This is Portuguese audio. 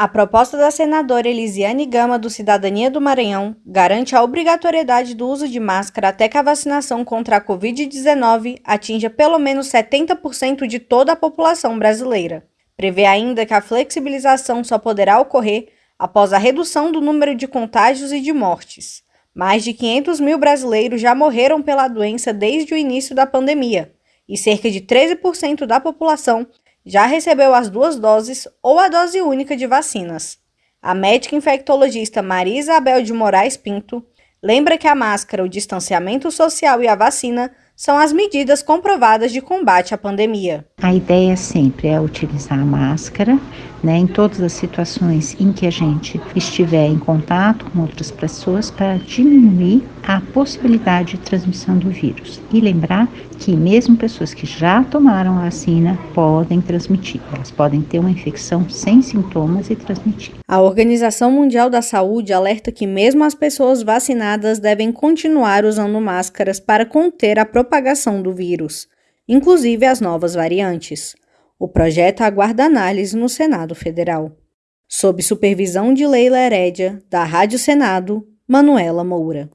A proposta da senadora Elisiane Gama, do Cidadania do Maranhão, garante a obrigatoriedade do uso de máscara até que a vacinação contra a Covid-19 atinja pelo menos 70% de toda a população brasileira. Prevê ainda que a flexibilização só poderá ocorrer após a redução do número de contágios e de mortes. Mais de 500 mil brasileiros já morreram pela doença desde o início da pandemia, e cerca de 13% da população já recebeu as duas doses ou a dose única de vacinas. A médica infectologista Maria Isabel de Moraes Pinto lembra que a máscara, o distanciamento social e a vacina são as medidas comprovadas de combate à pandemia. A ideia sempre é utilizar a máscara, né, em todas as situações em que a gente estiver em contato com outras pessoas para diminuir a possibilidade de transmissão do vírus. E lembrar que mesmo pessoas que já tomaram a vacina podem transmitir. Elas podem ter uma infecção sem sintomas e transmitir. A Organização Mundial da Saúde alerta que mesmo as pessoas vacinadas devem continuar usando máscaras para conter a propagação do vírus, inclusive as novas variantes. O projeto aguarda análise no Senado Federal. Sob supervisão de Leila Herédia, da Rádio Senado, Manuela Moura.